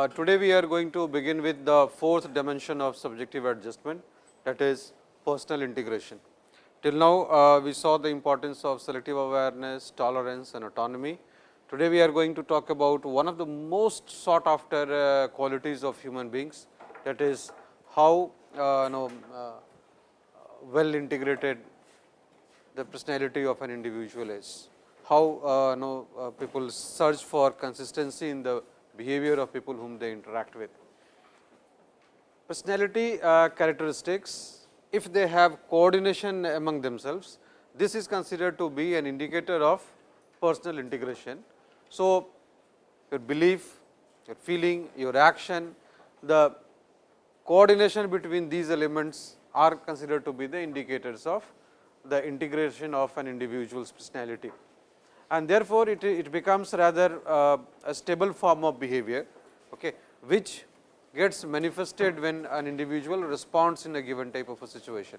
Uh, today, we are going to begin with the fourth dimension of subjective adjustment that is personal integration. Till now, uh, we saw the importance of selective awareness, tolerance and autonomy. Today, we are going to talk about one of the most sought after uh, qualities of human beings that is how uh, know, uh, well integrated the personality of an individual is. How uh, know, uh, people search for consistency in the behavior of people whom they interact with. Personality uh, characteristics, if they have coordination among themselves, this is considered to be an indicator of personal integration. So, your belief, your feeling, your action, the coordination between these elements are considered to be the indicators of the integration of an individual's personality. And therefore, it, it becomes rather uh, a stable form of behavior, okay, which gets manifested when an individual responds in a given type of a situation.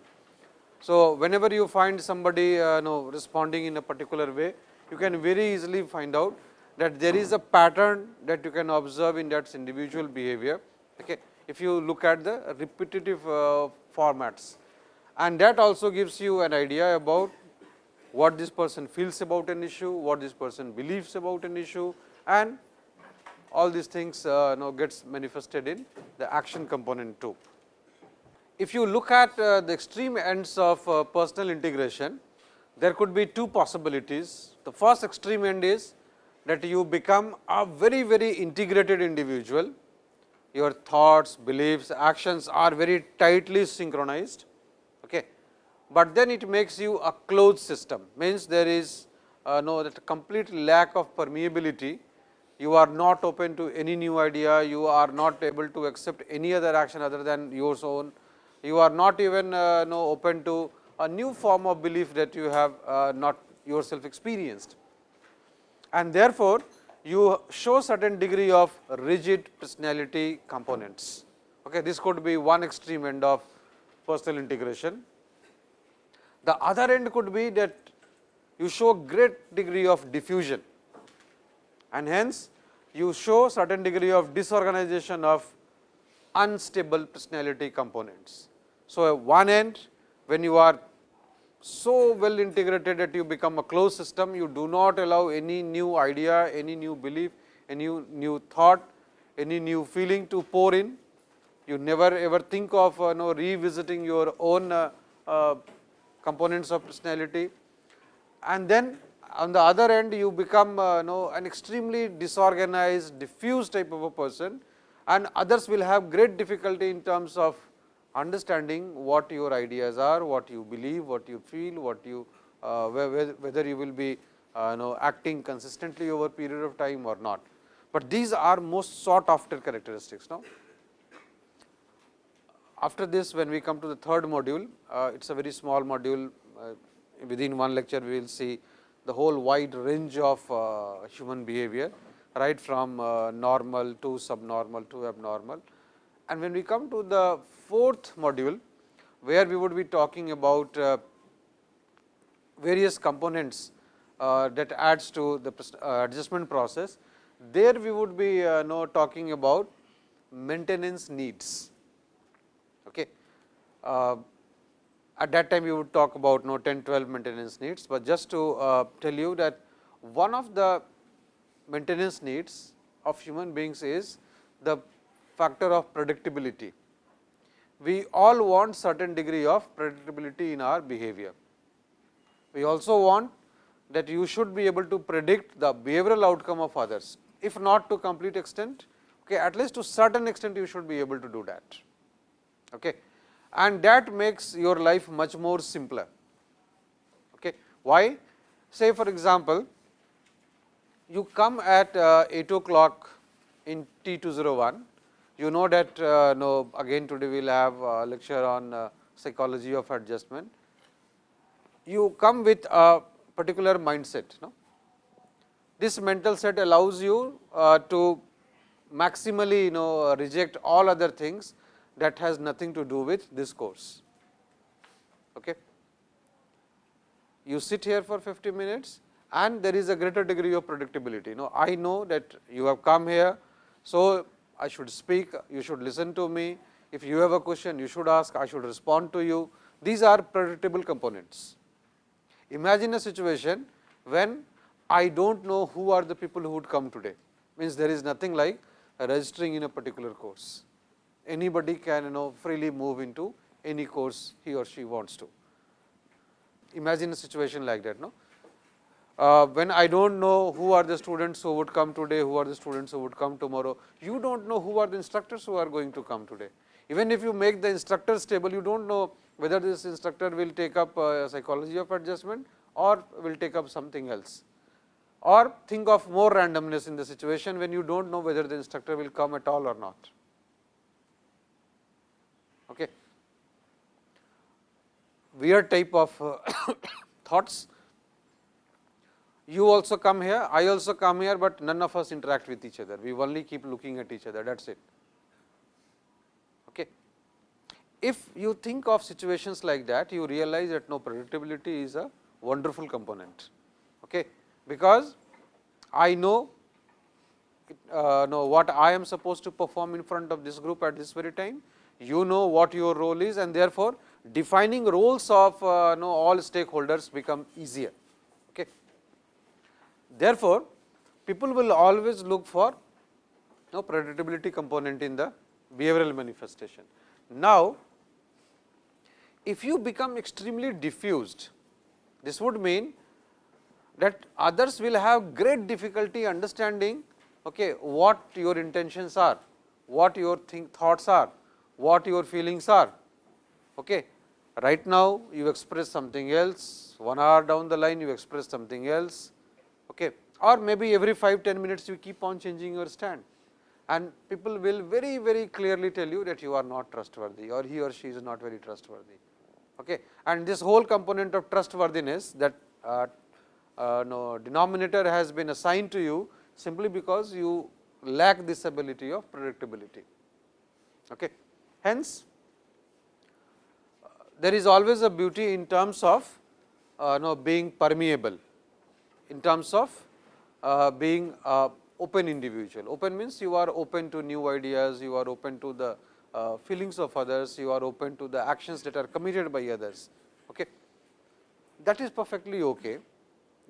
So, whenever you find somebody uh, know, responding in a particular way, you can very easily find out that there is a pattern that you can observe in that individual behavior. Okay. If you look at the repetitive uh, formats and that also gives you an idea about what this person feels about an issue, what this person believes about an issue and all these things uh, now gets manifested in the action component too. If you look at uh, the extreme ends of uh, personal integration, there could be two possibilities. The first extreme end is that you become a very, very integrated individual. Your thoughts, beliefs, actions are very tightly synchronized but then it makes you a closed system. Means there is uh, no that complete lack of permeability. You are not open to any new idea. You are not able to accept any other action other than your own. You are not even uh, no open to a new form of belief that you have uh, not yourself experienced. And therefore you show certain degree of rigid personality components. Okay this could be one extreme end of personal integration the other end could be that you show great degree of diffusion and hence you show certain degree of disorganization of unstable personality components. So, one end when you are so well integrated that you become a closed system, you do not allow any new idea, any new belief, any new thought, any new feeling to pour in. You never ever think of uh, know, revisiting your own uh, uh, components of personality and then on the other end you become uh, know an extremely disorganized diffuse type of a person and others will have great difficulty in terms of understanding what your ideas are, what you believe, what you feel, what you uh, whether you will be uh, know acting consistently over period of time or not. But these are most sought after characteristics now. After this when we come to the third module, uh, it is a very small module uh, within one lecture we will see the whole wide range of uh, human behavior right from uh, normal to subnormal to abnormal. And when we come to the fourth module, where we would be talking about uh, various components uh, that adds to the adjustment process, there we would be uh, talking about maintenance needs. Okay. Uh, at that time, we would talk about no 10, 12 maintenance needs, but just to uh, tell you that one of the maintenance needs of human beings is the factor of predictability. We all want certain degree of predictability in our behavior. We also want that you should be able to predict the behavioral outcome of others, if not to complete extent, okay, at least to certain extent you should be able to do that okay. and that makes your life much more simpler. Okay. Why? Say for example, you come at uh, 8 o'clock in T 201, you know that uh, no, again today we will have a lecture on uh, psychology of adjustment. You come with a particular mindset. No? This mental set allows you uh, to maximally you know reject all other things that has nothing to do with this course. Okay. You sit here for 50 minutes and there is a greater degree of predictability. Know, I know that you have come here. So, I should speak, you should listen to me. If you have a question, you should ask, I should respond to you. These are predictable components. Imagine a situation when I do not know who are the people who would come today, means there is nothing like registering in a particular course. Anybody can you know freely move into any course he or she wants to. Imagine a situation like that. No? Uh, when I do not know who are the students who would come today, who are the students who would come tomorrow, you do not know who are the instructors who are going to come today. Even if you make the instructors table, you do not know whether this instructor will take up uh, psychology of adjustment or will take up something else. Or think of more randomness in the situation when you do not know whether the instructor will come at all or not. Okay. Weird type of uh, thoughts. You also come here, I also come here, but none of us interact with each other. We only keep looking at each other, that is it. Okay. If you think of situations like that, you realize that no predictability is a wonderful component. Okay because I know uh, know what I am supposed to perform in front of this group at this very time. You know what your role is and therefore, defining roles of uh, know all stakeholders become easier. Okay. Therefore, people will always look for know predictability component in the behavioral manifestation. Now, if you become extremely diffused, this would mean that others will have great difficulty understanding okay, what your intentions are, what your think thoughts are, what your feelings are. Okay. Right now, you express something else, 1 hour down the line you express something else okay. or maybe every 5 10 minutes you keep on changing your stand and people will very very clearly tell you that you are not trustworthy or he or she is not very trustworthy. Okay. And this whole component of trustworthiness that uh, uh, no, denominator has been assigned to you simply because you lack this ability of predictability. Okay. Hence, uh, there is always a beauty in terms of uh, no, being permeable, in terms of uh, being open individual. Open means you are open to new ideas, you are open to the uh, feelings of others, you are open to the actions that are committed by others. Okay. That is perfectly okay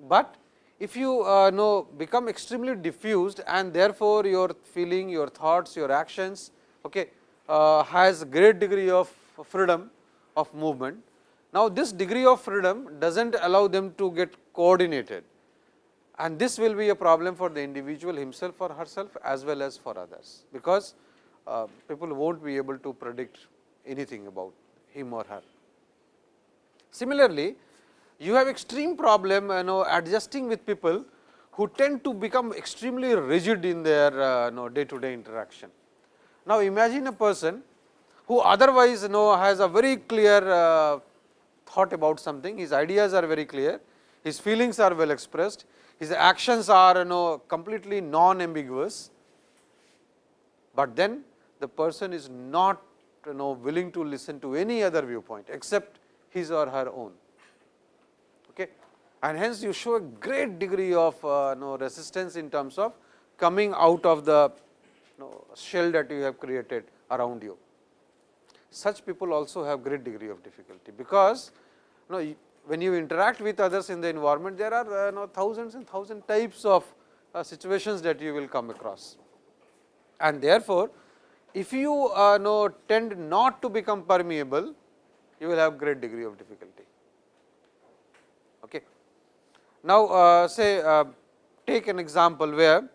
but if you uh, know become extremely diffused and therefore, your feeling, your thoughts, your actions okay, uh, has great degree of freedom of movement. Now, this degree of freedom does not allow them to get coordinated and this will be a problem for the individual himself or herself as well as for others, because uh, people will not be able to predict anything about him or her. Similarly, you have extreme problem you know adjusting with people who tend to become extremely rigid in their uh, you know day to day interaction. Now, imagine a person who otherwise you know has a very clear uh, thought about something, his ideas are very clear, his feelings are well expressed, his actions are you know completely non ambiguous, but then the person is not you know willing to listen to any other viewpoint except his or her own. Okay. and hence you show a great degree of uh, know, resistance in terms of coming out of the know, shell that you have created around you. Such people also have great degree of difficulty, because you know, when you interact with others in the environment, there are uh, you know, thousands and thousand types of uh, situations that you will come across. And therefore, if you uh, know tend not to become permeable, you will have great degree of difficulty. Okay. Now, uh, say uh, take an example where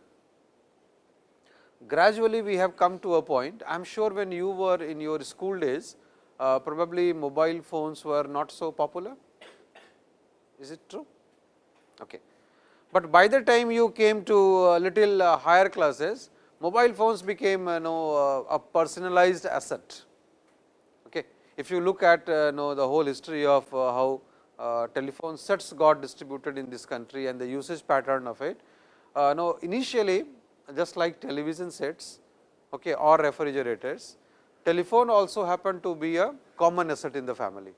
gradually we have come to a point, I am sure when you were in your school days, uh, probably mobile phones were not so popular, is it true? Okay. But by the time you came to a little uh, higher classes, mobile phones became you know, uh, a personalized asset. Okay. If you look at uh, know the whole history of how uh, telephone sets got distributed in this country and the usage pattern of it. Uh, now, initially just like television sets okay, or refrigerators, telephone also happened to be a common asset in the family.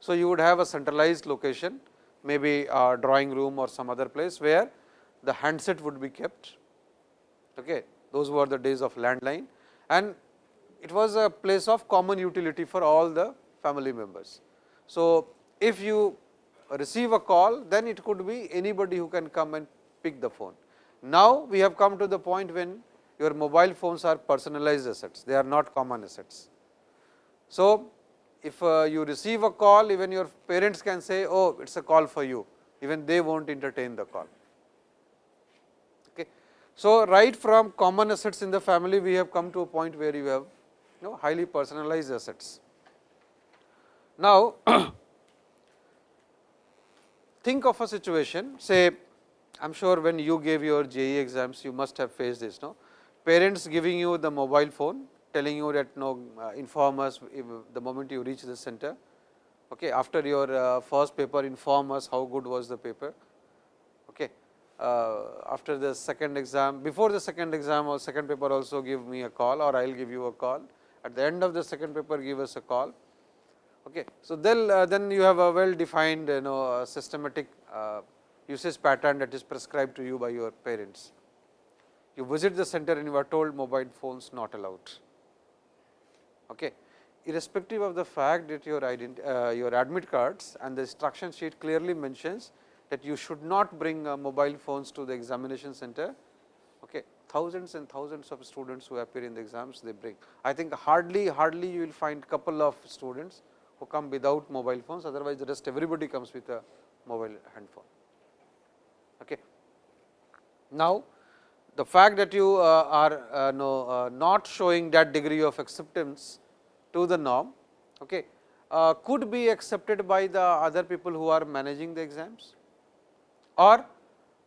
So, you would have a centralized location maybe a drawing room or some other place where the handset would be kept. Okay. Those were the days of landline and it was a place of common utility for all the family members. So, if you receive a call, then it could be anybody who can come and pick the phone. Now, we have come to the point when your mobile phones are personalized assets, they are not common assets. So, if uh, you receive a call, even your parents can say, oh, it is a call for you, even they will not entertain the call. Okay. So, right from common assets in the family, we have come to a point where you have you know, highly personalized assets. Now, think of a situation say I am sure when you gave your JEE exams you must have faced this no? Parents giving you the mobile phone telling you that no uh, inform us the moment you reach the center. Okay after your uh, first paper inform us how good was the paper. Okay uh, after the second exam before the second exam or second paper also give me a call or I will give you a call. At the end of the second paper give us a call. Okay. So, then, uh, then you have a well defined you know systematic uh, usage pattern that is prescribed to you by your parents. You visit the center and you are told mobile phones not allowed. Okay. Irrespective of the fact that your, uh, your admit cards and the instruction sheet clearly mentions that you should not bring uh, mobile phones to the examination center. Okay. Thousands and thousands of students who appear in the exams they bring. I think hardly, hardly you will find couple of students who come without mobile phones, otherwise the rest everybody comes with a mobile handphone. Okay. Now, the fact that you uh, are uh, no, uh, not showing that degree of acceptance to the norm okay, uh, could be accepted by the other people who are managing the exams or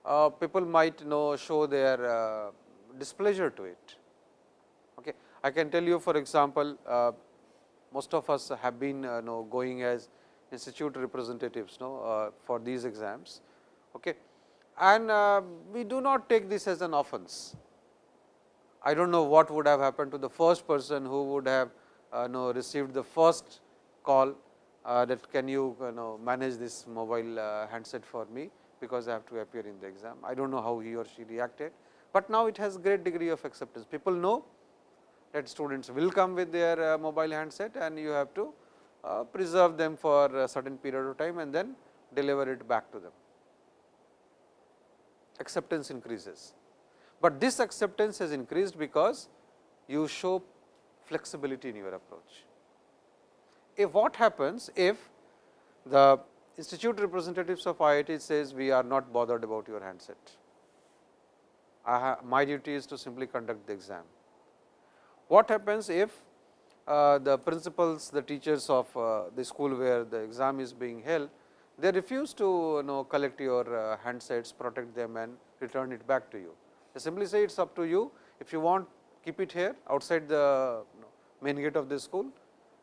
uh, people might know show their uh, displeasure to it. Okay. I can tell you for example, most of us have been know, going as institute representatives for these exams. Okay. And uh, we do not take this as an offense. I do not know what would have happened to the first person who would have uh, know, received the first call uh, that can you, you know, manage this mobile uh, handset for me, because I have to appear in the exam. I do not know how he or she reacted, but now it has great degree of acceptance. People know that students will come with their uh, mobile handset and you have to uh, preserve them for a certain period of time and then deliver it back to them. Acceptance increases, but this acceptance has increased because you show flexibility in your approach. If what happens if the institute representatives of IIT says we are not bothered about your handset, my duty is to simply conduct the exam. What happens if uh, the principals, the teachers of uh, the school where the exam is being held, they refuse to you know collect your uh, handsets, protect them and return it back to you. They simply say it is up to you, if you want keep it here outside the you know, main gate of the school.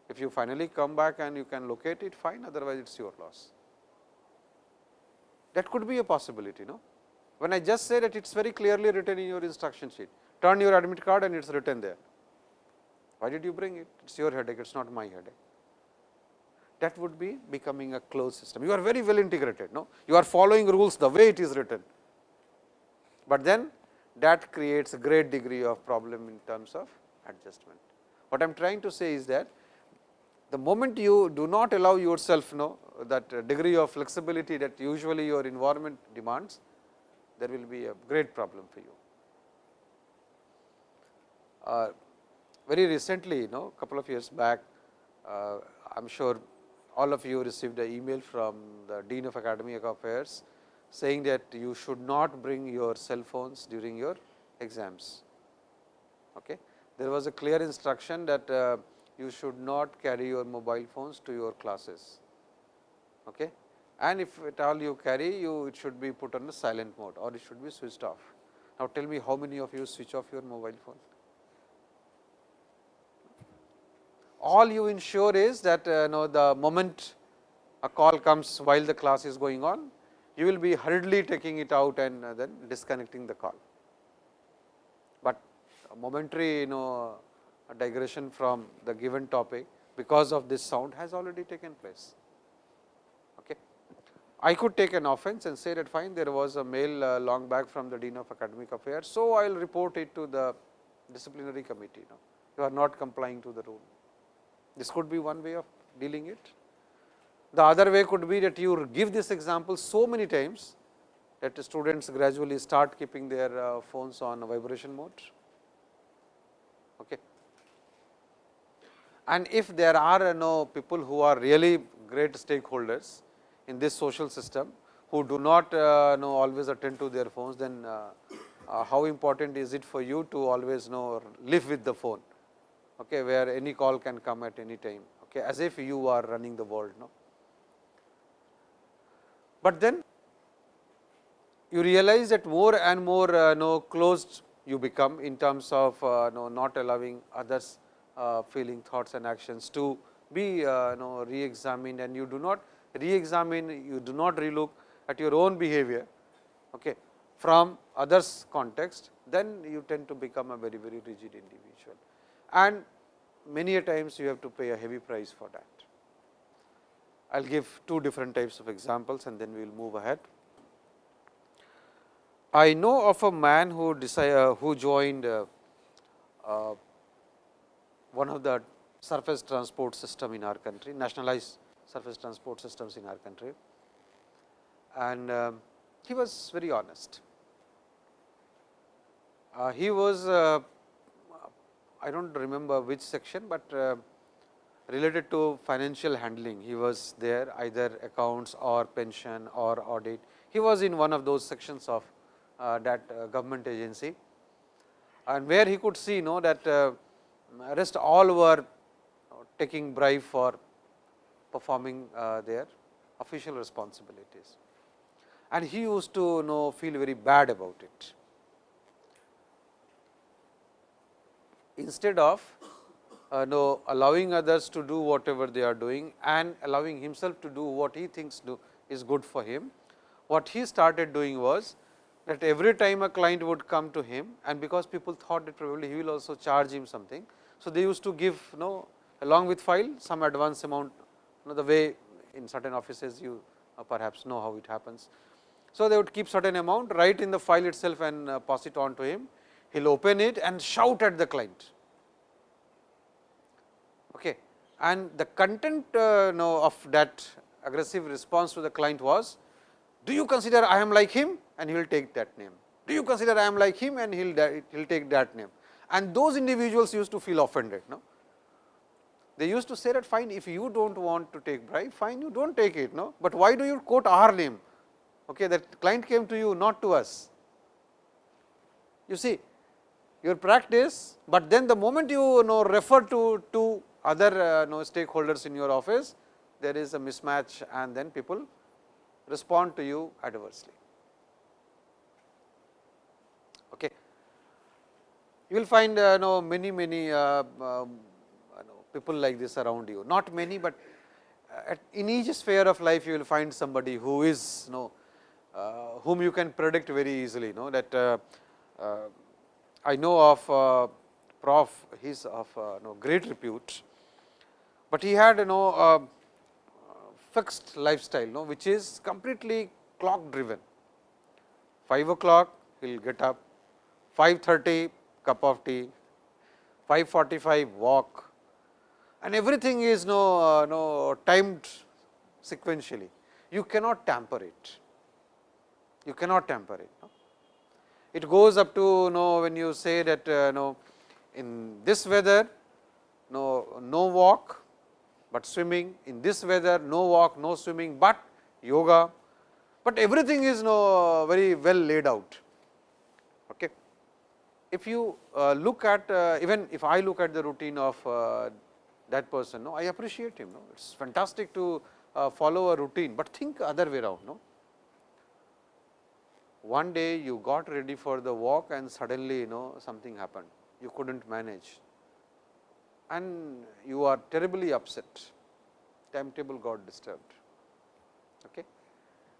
If you finally come back and you can locate it fine, otherwise it is your loss. That could be a possibility. No? When I just say that it is very clearly written in your instruction sheet, turn your admit card and it is written there why did you bring it? It is your headache, it is not my headache. That would be becoming a closed system. You are very well integrated, no? You are following rules the way it is written, but then that creates a great degree of problem in terms of adjustment. What I am trying to say is that the moment you do not allow yourself no, that degree of flexibility that usually your environment demands, there will be a great problem for you. Uh, very recently, you know, couple of years back, uh, I am sure all of you received an email from the Dean of Academic Affairs saying that you should not bring your cell phones during your exams. Okay. There was a clear instruction that uh, you should not carry your mobile phones to your classes. Okay. And if at all you carry, you it should be put on the silent mode or it should be switched off. Now, tell me how many of you switch off your mobile phone? All you ensure is that uh, know the moment a call comes while the class is going on, you will be hurriedly taking it out and uh, then disconnecting the call. But a momentary you know digression from the given topic because of this sound has already taken place. Okay. I could take an offense and say that fine there was a mail uh, long back from the Dean of Academic Affairs. So, I will report it to the disciplinary committee. You are not complying to the rule. This could be one way of dealing it. The other way could be that you give this example so many times that students gradually start keeping their uh, phones on vibration mode. Okay. And if there are know, people who are really great stakeholders in this social system, who do not uh, know always attend to their phones, then uh, uh, how important is it for you to always know live with the phone, okay, where any call can come at any time, okay, as if you are running the world. No? But then you realize that more and more uh, know, closed you become in terms of uh, know, not allowing others uh, feeling thoughts and actions to be uh, know, re-examined and you do not re-examine, you do not relook at your own behavior okay, from others context, then you tend to become a very, very rigid individual. And many a times you have to pay a heavy price for that. I will give two different types of examples and then we will move ahead. I know of a man who decided, uh, who joined uh, uh, one of the surface transport system in our country, nationalized surface transport systems in our country. And uh, he was very honest. Uh, he was, uh, I do not remember which section, but related to financial handling. He was there either accounts or pension or audit. He was in one of those sections of uh, that uh, government agency and where he could see know that uh, rest all were taking bribe for performing their official responsibilities. And he used to know feel very bad about it. Instead of uh, know, allowing others to do whatever they are doing and allowing himself to do what he thinks do is good for him. What he started doing was that every time a client would come to him and because people thought that probably he will also charge him something. So, they used to give you know along with file some advance amount you know the way in certain offices you uh, perhaps know how it happens. So, they would keep certain amount write in the file itself and uh, pass it on to him. He will open it and shout at the client. Okay. And the content uh, know, of that aggressive response to the client was, do you consider I am like him? and he will take that name. Do you consider I am like him and he will he'll take that name and those individuals used to feel offended. No? They used to say that fine if you do not want to take bribe fine you do not take it, no? but why do you quote our name okay, that client came to you not to us. You see your practice, but then the moment you know refer to, to other uh, know, stakeholders in your office there is a mismatch and then people respond to you adversely. Okay. you will find uh, know, many many uh, um, people like this around you, not many, but uh, at, in each sphere of life you will find somebody who is know, uh, whom you can predict very easily. Know that uh, uh, I know of Prof. He is of know, great repute, but he had you know fixed lifestyle, you know, which is completely clock driven. 5 o'clock he will get up, 5.30 cup of tea, 545 walk and everything is you no, uh, no timed sequentially. You cannot tamper it, you cannot tamper it. It goes up to you know when you say that uh, know in this weather no, no walk, but swimming, in this weather no walk, no swimming, but yoga, but everything is no very well laid out okay if you uh, look at uh, even if I look at the routine of uh, that person, no, I appreciate him. No, it is fantastic to uh, follow a routine, but think other way around. No, one day you got ready for the walk and suddenly you know something happened, you could not manage, and you are terribly upset. Timetable got disturbed. Okay.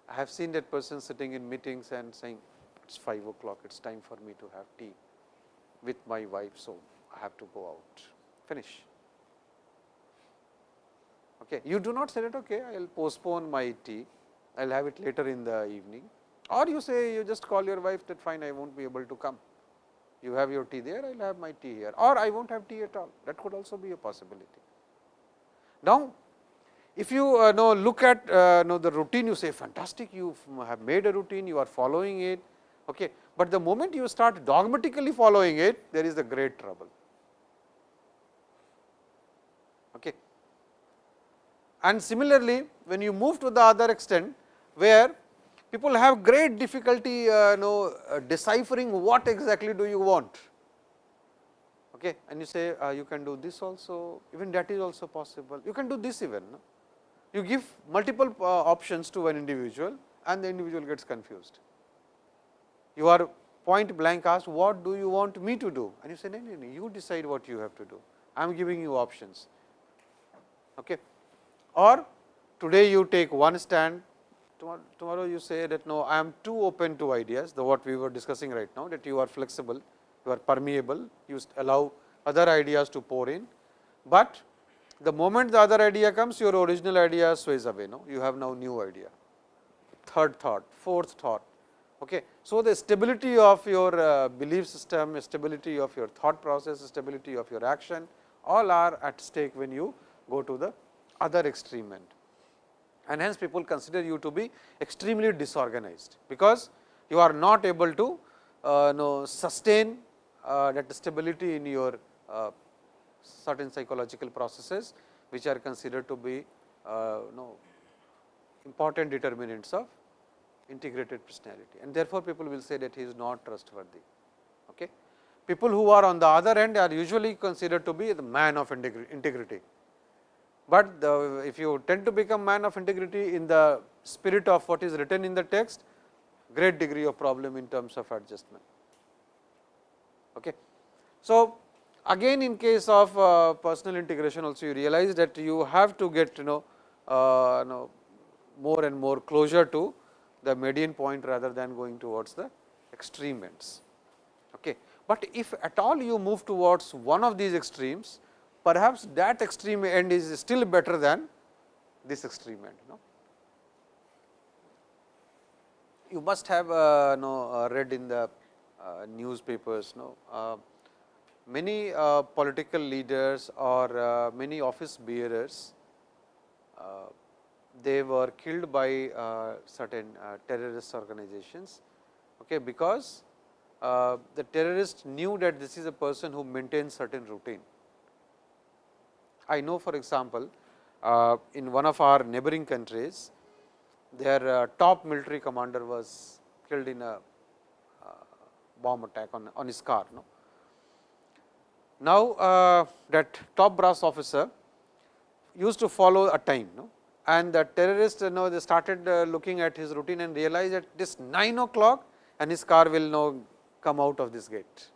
I have seen that person sitting in meetings and saying, it is 5 o'clock, it is time for me to have tea with my wife. So, I have to go out finish. Okay. You do not say that okay, I will postpone my tea, I will have it later in the evening or you say you just call your wife that fine I will not be able to come. You have your tea there, I will have my tea here or I will not have tea at all that could also be a possibility. Now, if you uh, know look at uh, know the routine you say fantastic you have made a routine you are following it, okay. but the moment you start dogmatically following it there is a great trouble. Okay. And similarly, when you move to the other extent where people have great difficulty uh, know, uh, deciphering what exactly do you want. Okay. and you say uh, you can do this also. Even that is also possible. You can do this even no? you give multiple uh, options to an individual and the individual gets confused. You are point blank asked what do you want me to do? And you say no, no, no you decide what you have to do. I am giving you options. Okay. or today you take one stand tomorrow you say that no I am too open to ideas. The what we were discussing right now that you are flexible you are permeable you allow other ideas to pour in, but the moment the other idea comes your original idea sways away no? You have now new idea. Third thought fourth thought okay? So the stability of your uh, belief system stability of your thought process stability of your action all are at stake when you go to the other extreme end and hence people consider you to be extremely disorganized, because you are not able to uh, know sustain uh, that stability in your uh, certain psychological processes, which are considered to be uh, know important determinants of integrated personality and therefore, people will say that he is not trustworthy. Okay. People who are on the other end are usually considered to be the man of integrity but the, if you tend to become man of integrity in the spirit of what is written in the text, great degree of problem in terms of adjustment. Okay. So, again in case of uh, personal integration also you realize that you have to get you know, uh, you know more and more closure to the median point rather than going towards the extreme ends. Okay. But if at all you move towards one of these extremes, perhaps that extreme end is still better than this extreme end. No? You must have uh, uh, read in the uh, newspapers, no, uh, many uh, political leaders or uh, many office bearers, they were killed by certain terrorist organizations, okay, because the terrorist knew that this is a person who maintains certain routine I know for example, uh, in one of our neighboring countries, their uh, top military commander was killed in a uh, bomb attack on, on his car. No? Now, uh, that top brass officer used to follow a time no? and the terrorist you know, they started uh, looking at his routine and realized that this 9 o'clock and his car will now come out of this gate.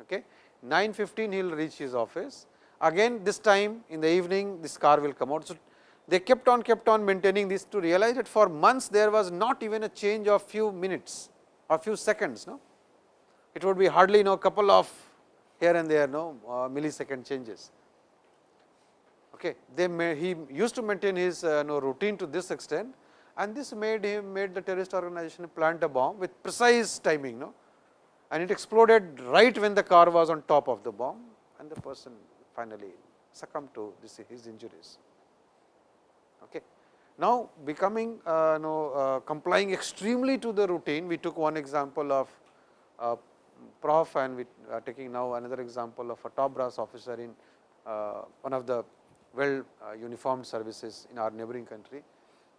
Okay. 9.15 he will reach his office again this time in the evening this car will come out. So, they kept on kept on maintaining this to realize that for months there was not even a change of few minutes or few seconds. No? It would be hardly you know couple of here and there no uh, millisecond changes. Okay. They may, he used to maintain his uh, no, routine to this extent and this made him made the terrorist organization plant a bomb with precise timing no? and it exploded right when the car was on top of the bomb and the person finally succumb to this, his injuries. Okay. Now, becoming uh, know, uh, complying extremely to the routine, we took one example of uh, prof and we are taking now another example of a top brass officer in uh, one of the well uh, uniformed services in our neighboring country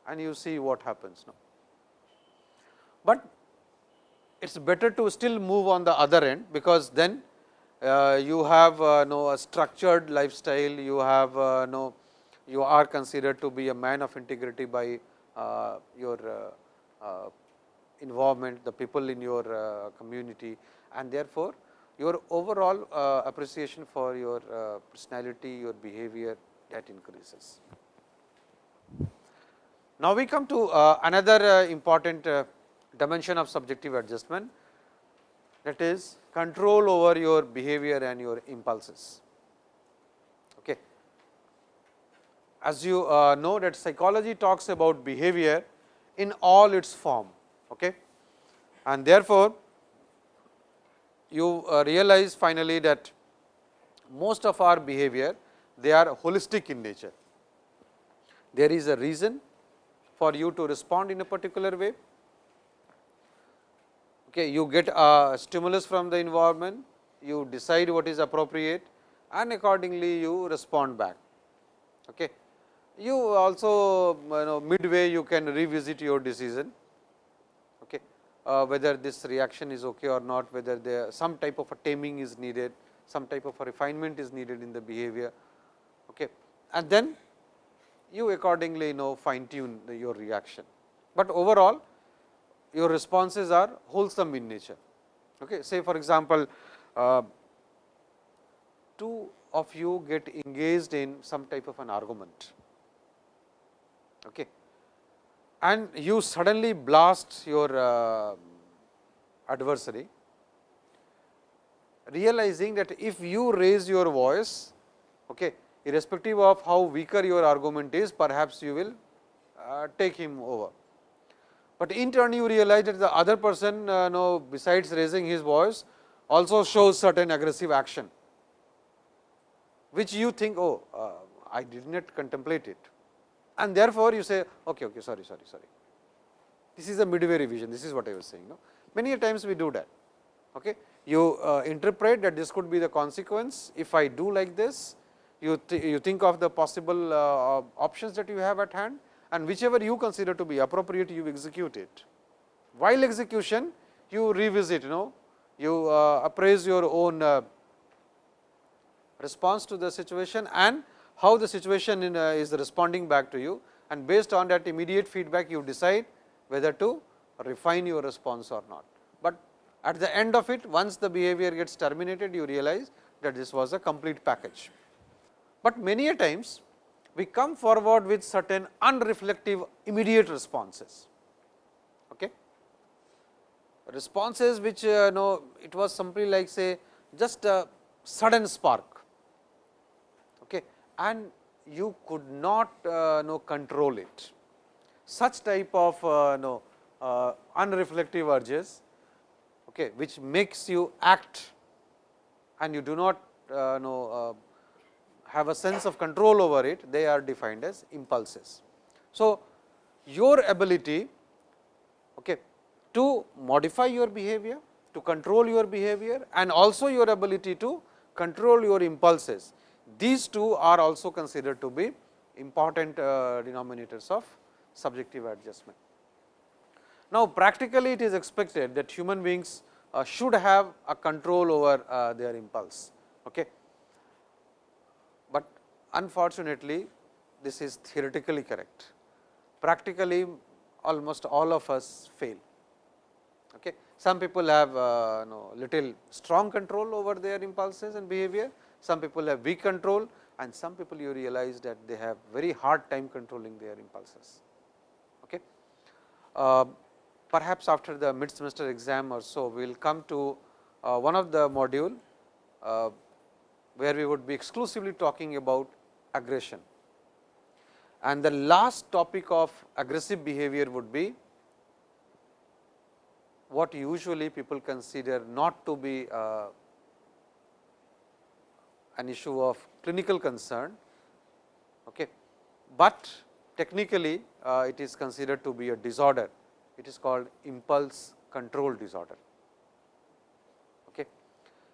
and you see what happens now. But it is better to still move on the other end, because then uh, you have uh, know a structured lifestyle, you have uh, know you are considered to be a man of integrity by uh, your uh, uh, involvement, the people in your community. And therefore, your overall appreciation for your personality, your behavior that increases. Now, we come to another important dimension of subjective adjustment. That is control over your behavior and your impulses. Okay. As you uh, know that psychology talks about behavior in all its form okay. and therefore, you uh, realize finally that most of our behavior they are holistic in nature. There is a reason for you to respond in a particular way. Okay, you get a stimulus from the environment, you decide what is appropriate and accordingly you respond back. Okay. You also you know midway you can revisit your decision okay, uh, whether this reaction is okay or not, whether there some type of a taming is needed, some type of a refinement is needed in the behavior. Okay. And then you accordingly you know fine tune the, your reaction, but overall your responses are wholesome in nature. Okay. Say for example, uh, two of you get engaged in some type of an argument okay. and you suddenly blast your uh, adversary realizing that if you raise your voice okay, irrespective of how weaker your argument is perhaps you will uh, take him over. But in turn you realize that the other person uh, know besides raising his voice also shows certain aggressive action which you think oh uh, I did not contemplate it and therefore, you say okay, okay, sorry, sorry, sorry. This is a midway revision, this is what I was saying. No? Many times we do that. Okay. You uh, interpret that this could be the consequence if I do like this, you, th you think of the possible uh, options that you have at hand and whichever you consider to be appropriate, you execute it. While execution, you revisit, you know, you uh, appraise your own uh, response to the situation and how the situation in, uh, is responding back to you and based on that immediate feedback you decide whether to refine your response or not. But at the end of it once the behavior gets terminated you realize that this was a complete package. But many a times we come forward with certain unreflective immediate responses. Okay? Responses which uh, know it was simply like say just a sudden spark okay, and you could not uh, know control it. Such type of uh, know, uh, unreflective urges, okay, which makes you act and you do not uh, know uh, have a sense of control over it, they are defined as impulses. So, your ability okay, to modify your behavior, to control your behavior and also your ability to control your impulses these two are also considered to be important uh, denominators of subjective adjustment. Now, practically it is expected that human beings uh, should have a control over uh, their impulse. Okay. Unfortunately, this is theoretically correct. Practically almost all of us fail. Okay. Some people have uh, little strong control over their impulses and behavior, some people have weak control and some people you realize that they have very hard time controlling their impulses. Okay. Uh, perhaps after the mid semester exam or so, we will come to uh, one of the module, uh, where we would be exclusively talking about aggression. And the last topic of aggressive behavior would be what usually people consider not to be uh, an issue of clinical concern, okay. but technically uh, it is considered to be a disorder. It is called impulse control disorder. Okay.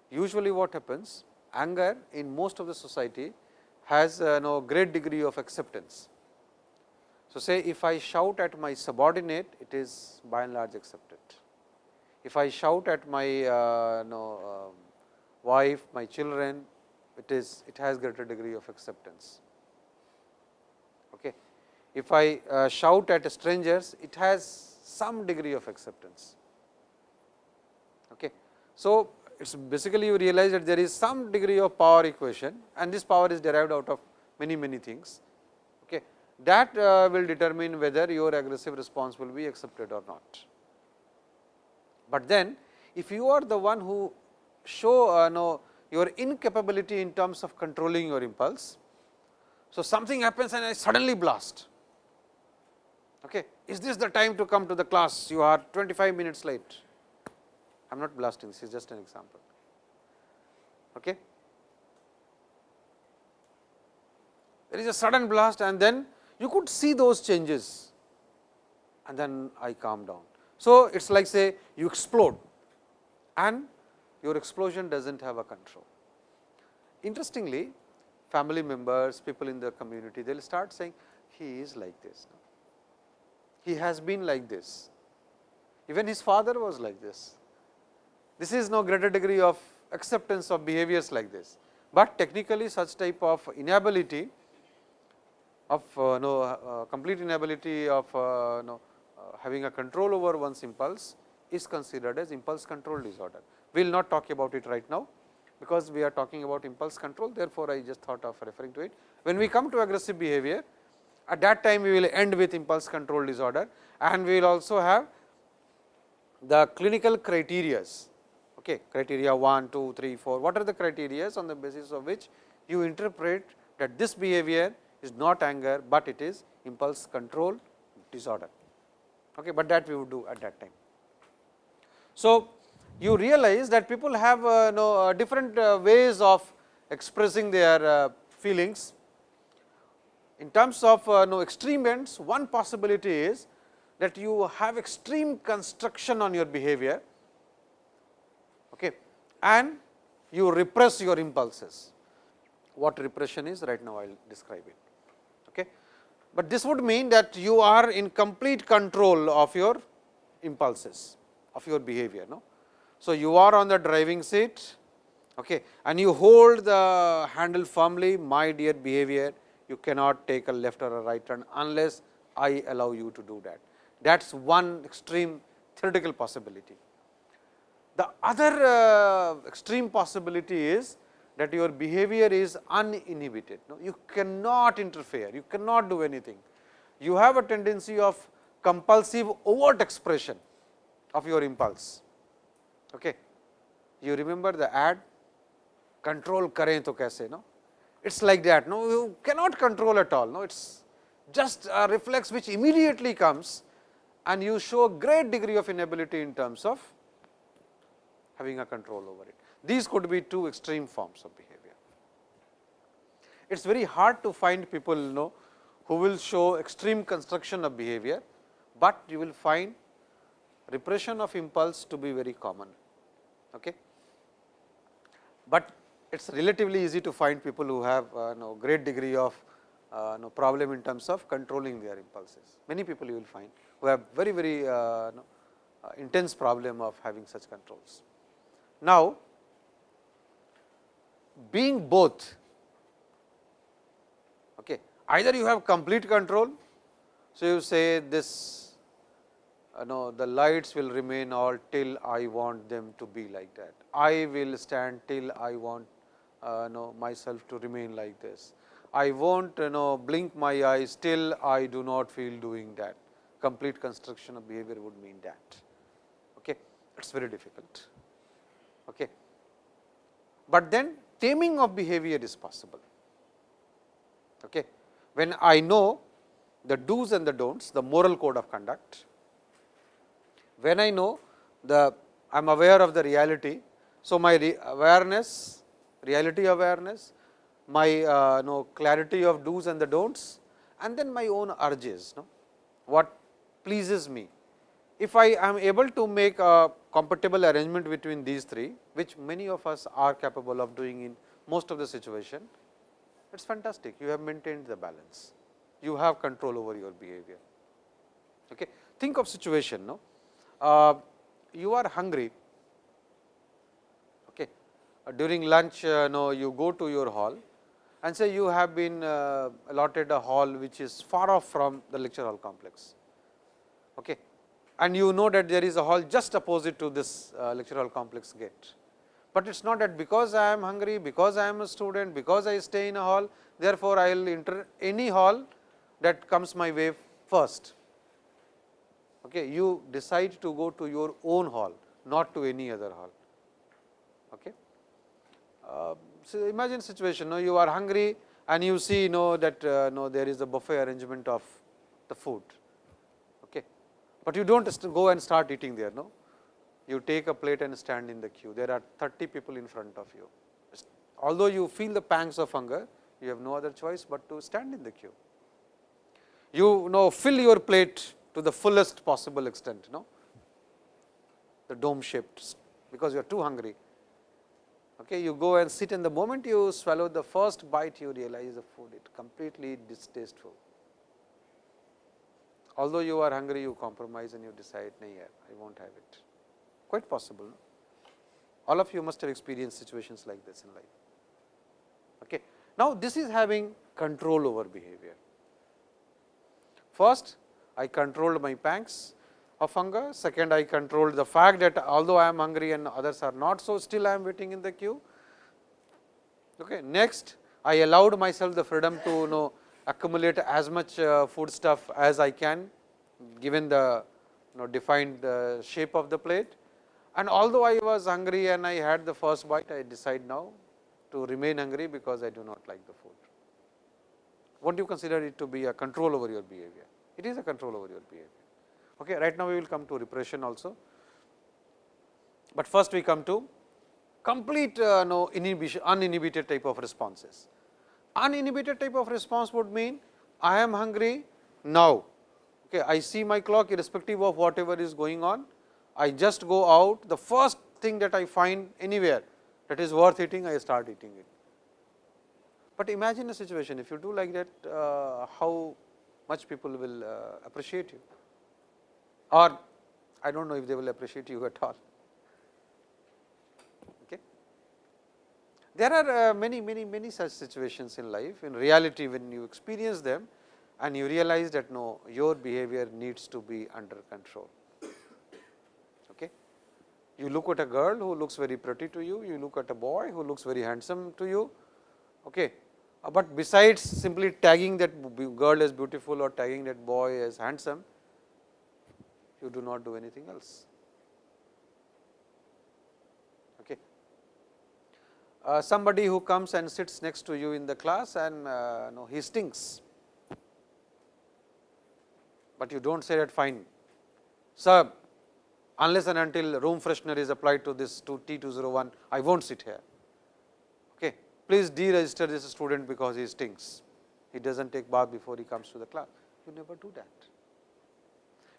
Usually what happens anger in most of the society has uh, no great degree of acceptance. So, say if I shout at my subordinate, it is by and large accepted. If I shout at my uh, no, uh, wife, my children, it is it has greater degree of acceptance. Okay. If I uh, shout at strangers, it has some degree of acceptance. Okay. So, it is basically you realize that there is some degree of power equation and this power is derived out of many many things. Okay. That uh, will determine whether your aggressive response will be accepted or not. But then if you are the one who show uh, know your incapability in terms of controlling your impulse. So, something happens and I suddenly blast. Okay. Is this the time to come to the class? You are 25 minutes late. I am not blasting, this is just an example. Okay. There is a sudden blast and then you could see those changes and then I calm down. So, it is like say you explode and your explosion does not have a control. Interestingly, family members, people in the community, they will start saying, he is like this. He has been like this. Even his father was like this. This is no greater degree of acceptance of behaviors like this, but technically such type of inability of uh, no uh, complete inability of uh, no, uh, having a control over one's impulse is considered as impulse control disorder. We will not talk about it right now, because we are talking about impulse control therefore, I just thought of referring to it. When we come to aggressive behavior at that time we will end with impulse control disorder and we will also have the clinical criterias okay, criteria 1, 2, 3, 4 what are the criterias on the basis of which you interpret that this behavior is not anger, but it is impulse control disorder, okay, but that we would do at that time. So, you realize that people have uh, know, uh, different uh, ways of expressing their uh, feelings. In terms of uh, know, extreme ends, one possibility is that you have extreme construction on your behavior and you repress your impulses. What repression is right now I will describe it. Okay. But this would mean that you are in complete control of your impulses of your behavior. No? So, you are on the driving seat okay, and you hold the handle firmly my dear behavior you cannot take a left or a right turn unless I allow you to do that. That is one extreme theoretical possibility. The other uh, extreme possibility is that your behavior is uninhibited. No? You cannot interfere, you cannot do anything. You have a tendency of compulsive overt expression of your impulse. Okay. You remember the ad control kare to kaise no it's like that no you cannot control at all no it's just a reflex which immediately comes and you show a great degree of inability in terms of having a control over it. These could be two extreme forms of behavior. It is very hard to find people you know who will show extreme construction of behavior, but you will find repression of impulse to be very common. Okay. But it is relatively easy to find people who have uh, know, great degree of uh, problem in terms of controlling their impulses. Many people you will find who have very very uh, uh, intense problem of having such controls. Now, being both okay, either you have complete control. So, you say this uh, no, the lights will remain all till I want them to be like that. I will stand till I want uh, know myself to remain like this. I won't you know blink my eyes till I do not feel doing that. Complete construction of behavior would mean that. Okay. It is very difficult. Okay. But then taming of behavior is possible. Okay. When I know the do's and the don'ts, the moral code of conduct, when I know the I am aware of the reality. So, my awareness, reality awareness, my uh, know clarity of do's and the don'ts and then my own urges, no? what pleases me. If I am able to make a compatible arrangement between these three, which many of us are capable of doing in most of the situation, it is fantastic. You have maintained the balance. You have control over your behavior. Okay. Think of situation, no? Uh, you are hungry okay. Uh, during lunch uh, no, you go to your hall and say you have been uh, allotted a hall which is far off from the lecture hall complex okay. And you know that there is a hall just opposite to this uh, lecture hall complex gate. But it is not that because I am hungry, because I am a student, because I stay in a hall, therefore, I will enter any hall that comes my way first okay, you decide to go to your own hall, not to any other hall. Okay. Uh, so, imagine situation no, you are hungry and you see know that uh, no, there is a buffet arrangement of the food. But you do not go and start eating there. No? you take a plate and stand in the queue. There are 30 people in front of you. Although you feel the pangs of hunger, you have no other choice but to stand in the queue. You know fill your plate to the fullest possible extent, know, the dome shaped because you are too hungry. Okay, you go and sit and the moment you swallow the first bite, you realize the food is completely distasteful. Although you are hungry, you compromise and you decide, no, yeah, I won't have it. Quite possible. All of you must have experienced situations like this in life. Okay. Now, this is having control over behavior. First, I controlled my pangs of hunger. Second, I controlled the fact that although I am hungry and others are not, so still I am waiting in the queue. Okay. Next, I allowed myself the freedom to you know accumulate as much uh, food stuff as I can given the you know defined uh, shape of the plate. And although I was hungry and I had the first bite, I decide now to remain hungry because I do not like the food. What do you consider it to be a control over your behavior? It is a control over your behavior. Okay, right now we will come to repression also, but first we come to complete uh, no inhibition, uninhibited type of responses. Uninhibited type of response would mean I am hungry now. Okay, I see my clock irrespective of whatever is going on. I just go out the first thing that I find anywhere that is worth eating, I start eating it. But imagine a situation if you do like that, uh, how much people will uh, appreciate you or I do not know if they will appreciate you at all. Okay. There are uh, many, many, many such situations in life. In reality, when you experience them and you realize that no, your behavior needs to be under control. Okay. You look at a girl who looks very pretty to you, you look at a boy who looks very handsome to you. Okay. Uh, but besides simply tagging that girl as beautiful or tagging that boy as handsome, you do not do anything else. Okay. Uh, somebody who comes and sits next to you in the class and uh, no, he stinks, but you do not say that fine. Sir, unless and until room freshener is applied to this to T 201, I will not sit here. Okay. Please deregister this student because he stinks. He does not take bath before he comes to the class. You never do that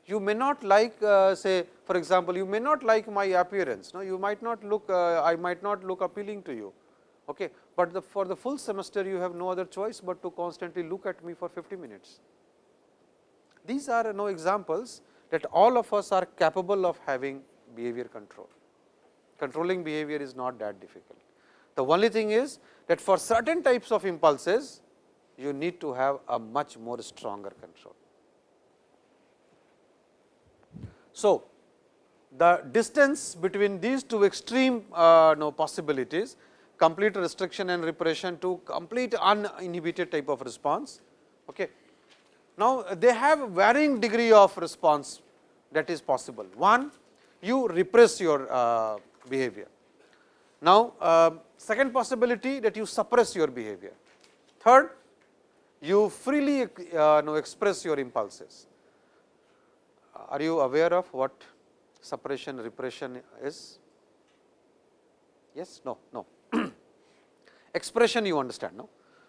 you may not like uh, say for example, you may not like my appearance, no? you might not look, uh, I might not look appealing to you, okay. but the, for the full semester you have no other choice, but to constantly look at me for 50 minutes. These are no examples that all of us are capable of having behavior control. Controlling behavior is not that difficult. The only thing is that for certain types of impulses, you need to have a much more stronger control. So, the distance between these two extreme uh, possibilities complete restriction and repression to complete uninhibited type of response. Okay. Now, they have varying degree of response that is possible. One, you repress your uh, behavior. Now, uh, second possibility that you suppress your behavior. Third, you freely uh, no, express your impulses are you aware of what suppression repression is? Yes, no, no. Expression you understand, no?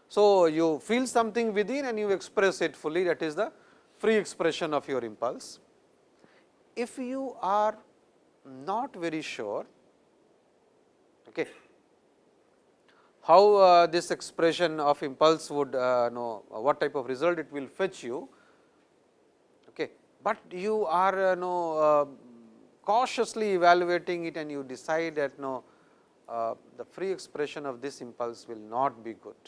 So, you feel something within and you express it fully that is the free expression of your impulse. If you are not very sure okay, how uh, this expression of impulse would uh, know what type of result it will fetch you, but you are uh, no, uh, cautiously evaluating it and you decide that no, uh, the free expression of this impulse will not be good.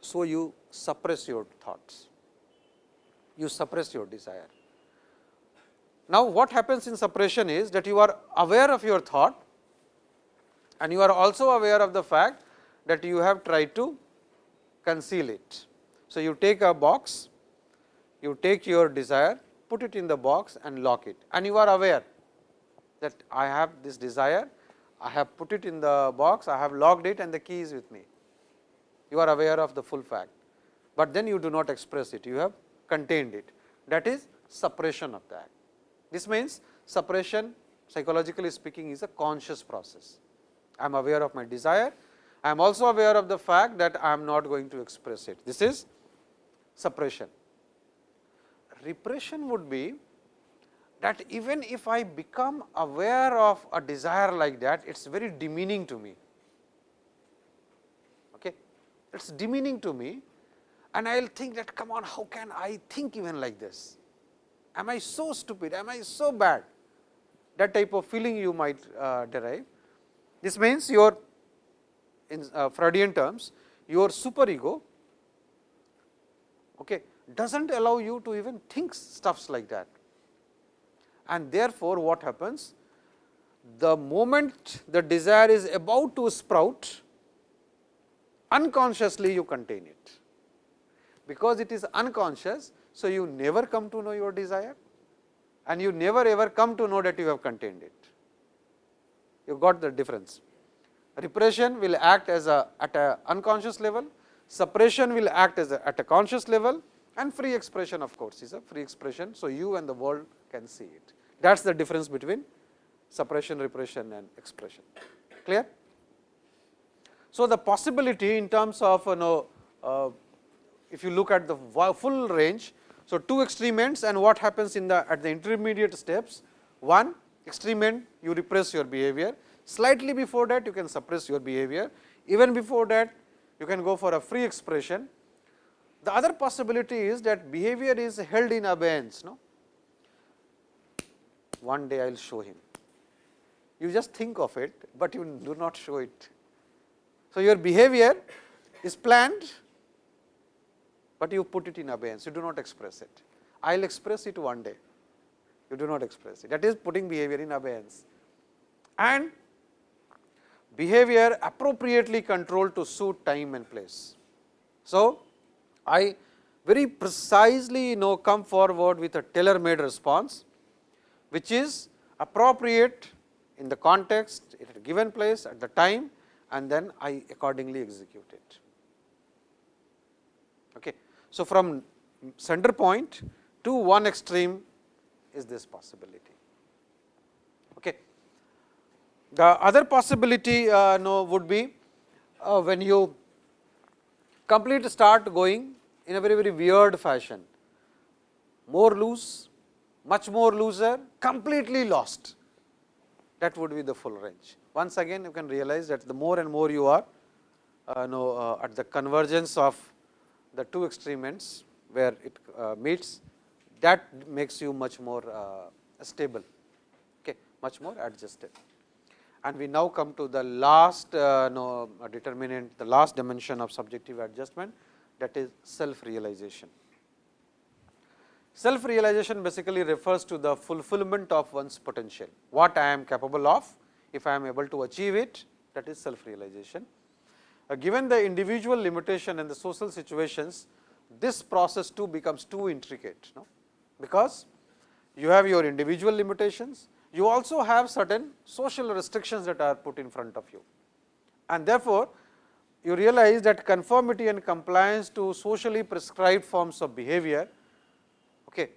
So, you suppress your thoughts, you suppress your desire. Now, what happens in suppression is that you are aware of your thought and you are also aware of the fact that you have tried to conceal it. So, you take a box you take your desire, put it in the box and lock it and you are aware that I have this desire, I have put it in the box, I have locked it and the key is with me. You are aware of the full fact, but then you do not express it, you have contained it that is suppression of that. This means, suppression psychologically speaking is a conscious process. I am aware of my desire, I am also aware of the fact that I am not going to express it. This is suppression. Repression would be that even if I become aware of a desire like that, it is very demeaning to me. Okay. It is demeaning to me and I will think that come on, how can I think even like this? Am I so stupid? Am I so bad? That type of feeling you might uh, derive. This means your in uh, Freudian terms, your superego okay, does not allow you to even think stuffs like that. And therefore, what happens? The moment the desire is about to sprout, unconsciously you contain it. Because it is unconscious, so you never come to know your desire and you never ever come to know that you have contained it. You got the difference. Repression will act as a at a unconscious level, suppression will act as a, at a conscious level and free expression of course is a free expression. So, you and the world can see it. That is the difference between suppression, repression and expression. Clear? So, the possibility in terms of you know, uh, if you look at the full range. So, two extreme ends and what happens in the at the intermediate steps. One extreme end you repress your behavior, slightly before that you can suppress your behavior, even before that you can go for a free expression. The other possibility is that behavior is held in abeyance. No? One day I will show him. You just think of it, but you do not show it. So, your behavior is planned, but you put it in abeyance, you do not express it. I will express it one day, you do not express it. That is putting behavior in abeyance. And behavior appropriately controlled to suit time and place. So, I very precisely you know come forward with a tailor made response, which is appropriate in the context at a given place at the time and then I accordingly execute it. Okay. So, from center point to one extreme is this possibility. Okay. The other possibility uh, would be uh, when you complete start going in a very very weird fashion, more loose, much more looser, completely lost that would be the full range. Once again you can realize that the more and more you are uh, know, uh, at the convergence of the two extreme ends where it uh, meets that makes you much more uh, stable, okay, much more adjusted. And we now come to the last uh, know, determinant, the last dimension of subjective adjustment that is self realization. Self realization basically refers to the fulfillment of one's potential, what I am capable of, if I am able to achieve it that is self realization. Uh, given the individual limitation and the social situations, this process too becomes too intricate, no? because you have your individual limitations, you also have certain social restrictions that are put in front of you. And therefore, you realize that conformity and compliance to socially prescribed forms of behavior, okay,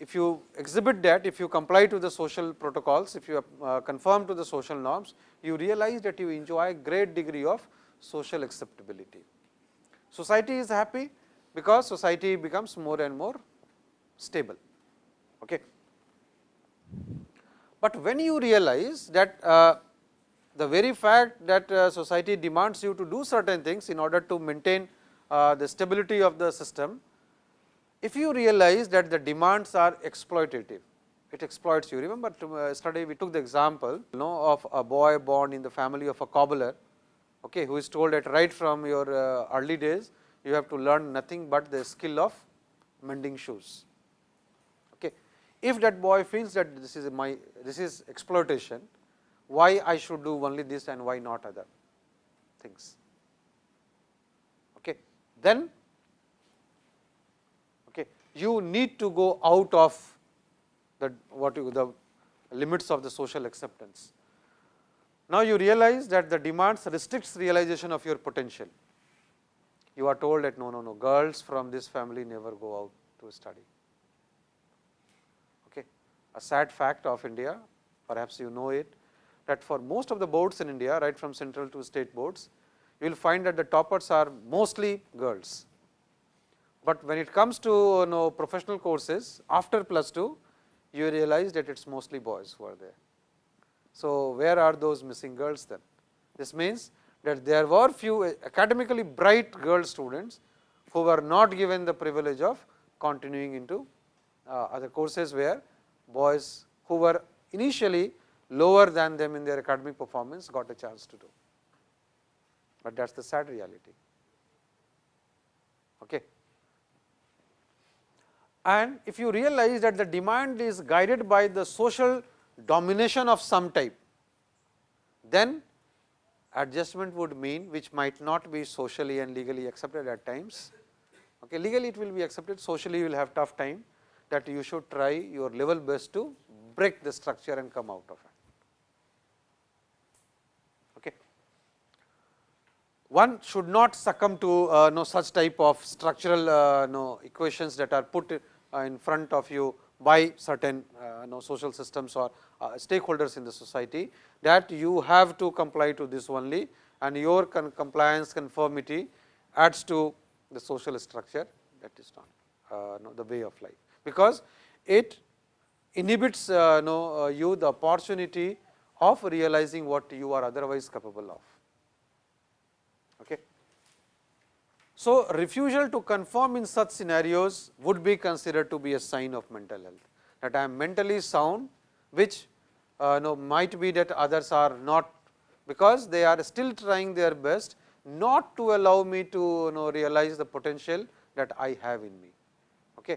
if you exhibit that, if you comply to the social protocols, if you uh, conform to the social norms, you realize that you enjoy a great degree of social acceptability. Society is happy because society becomes more and more stable. Okay. But when you realize that uh, the very fact that uh, society demands you to do certain things in order to maintain uh, the stability of the system, if you realize that the demands are exploitative, it exploits you. Remember yesterday we took the example you know, of a boy born in the family of a cobbler okay, who is told that right from your uh, early days you have to learn nothing but the skill of mending shoes. Okay. If that boy feels that this is my this is exploitation, why I should do only this and why not other things. Okay. Then okay, you need to go out of the what you the limits of the social acceptance. Now, you realize that the demands restricts realization of your potential. You are told that no, no, no, girls from this family never go out to study. Okay. a sad fact of India, perhaps you know it, that for most of the boards in India, right from central to state boards, you will find that the toppers are mostly girls. But when it comes to you know, professional courses after plus 2, you realize that it is mostly boys who are there. So, where are those missing girls then? This means that there were few academically bright girl students who were not given the privilege of continuing into uh, other courses where boys who were initially lower than them in their academic performance got a chance to do, but that is the sad reality. Okay. And if you realize that the demand is guided by the social domination of some type, then adjustment would mean which might not be socially and legally accepted at times. Okay, legally it will be accepted, socially you will have tough time that you should try your level best to break the structure and come out of it. Okay. One should not succumb to uh, no such type of structural uh, no equations that are put uh, in front of you by certain uh, no social systems or uh, stakeholders in the society that you have to comply to this only and your compliance conformity adds to the social structure that is not uh, the way of life, because it inhibits uh, no, you the opportunity of realizing what you are otherwise capable of. Okay. So, refusal to conform in such scenarios would be considered to be a sign of mental health, that I am mentally sound, which uh, no, might be that others are not, because they are still trying their best not to allow me to you know, realize the potential that I have in me. Okay.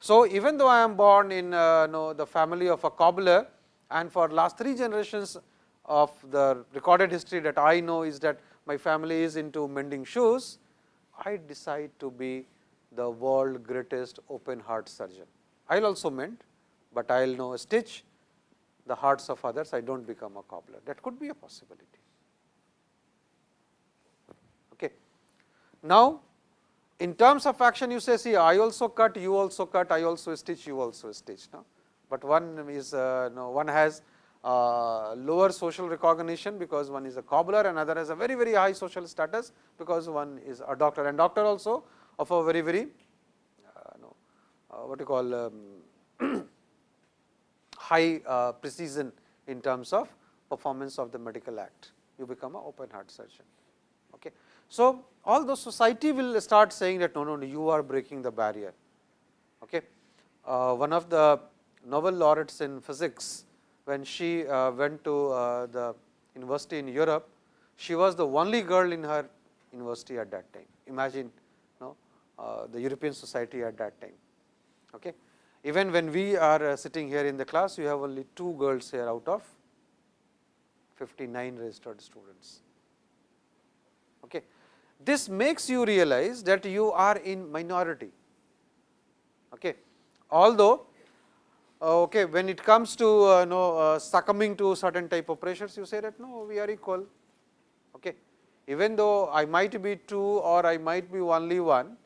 So, even though I am born in uh, know, the family of a cobbler and for last three generations of the recorded history that I know is that my family is into mending shoes, I decide to be the world greatest open heart surgeon. I will also mend, but I will know stitch the hearts of others, I do not become a cobbler. That could be a possibility. Okay. Now, in terms of action you say see I also cut, you also cut, I also stitch, you also stitch. No? But one is uh, no, one has uh, lower social recognition because one is a cobbler, another has a very very high social status because one is a doctor and doctor also of a very very uh, no, uh, what you call um, high uh, precision in terms of performance of the medical act, you become an open heart surgeon. Okay. So, although society will start saying that no, no, no you are breaking the barrier. Okay. One of the Nobel laureates in physics, when she uh, went to uh, the university in Europe, she was the only girl in her university at that time. Imagine no, uh, the European society at that time. Okay. Even when we are sitting here in the class, you have only two girls here out of 59 registered students. Okay. This makes you realize that you are in minority. Okay. Although, okay, when it comes to uh, know, uh, succumbing to certain type of pressures, you say that no, we are equal. Okay. Even though I might be two or I might be only one,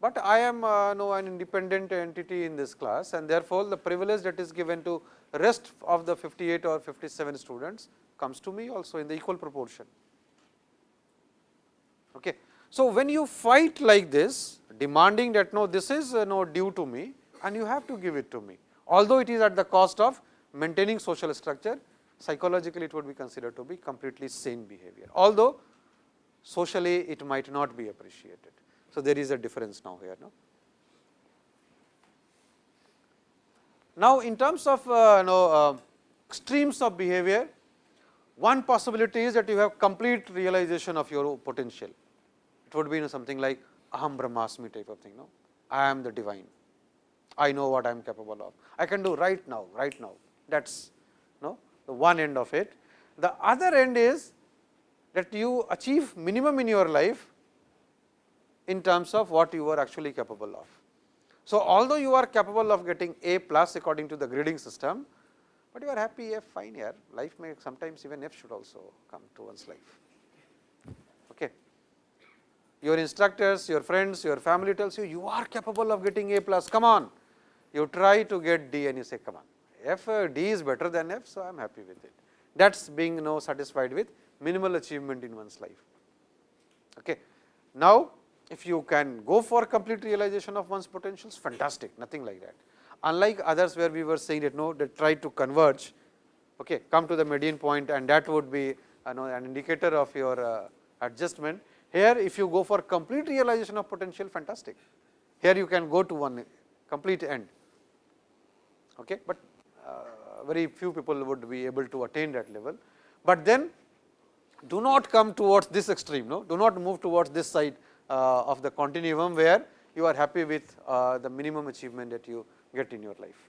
but I am uh, no an independent entity in this class and therefore, the privilege that is given to rest of the 58 or 57 students comes to me also in the equal proportion. Okay. So, when you fight like this demanding that no this is uh, no due to me and you have to give it to me, although it is at the cost of maintaining social structure psychologically it would be considered to be completely sane behavior, although socially it might not be appreciated. So, there is a difference now here. No? Now, in terms of uh, you know, uh, streams of behavior, one possibility is that you have complete realization of your potential. It would be you know, something like aham brahmasmi type of thing. No? I am the divine. I know what I am capable of. I can do right now, right now. That is no, the one end of it. The other end is that you achieve minimum in your life in terms of what you are actually capable of. So, although you are capable of getting A plus according to the grading system, but you are happy F fine here, life may sometimes even F should also come to one's life. Okay. Your instructors, your friends, your family tells you, you are capable of getting A plus, come on. You try to get D and you say, come on, F D is better than F, so I am happy with it. That is being know satisfied with minimal achievement in one's life. Okay. Now, if you can go for complete realization of one's potentials, fantastic, nothing like that. Unlike others where we were saying that no, they try to converge, okay, come to the median point and that would be you know, an indicator of your uh, adjustment. Here, if you go for complete realization of potential, fantastic. Here you can go to one complete end, okay, but uh, very few people would be able to attain that level. But then do not come towards this extreme, no, do not move towards this side uh, of the continuum where you are happy with uh, the minimum achievement that you get in your life.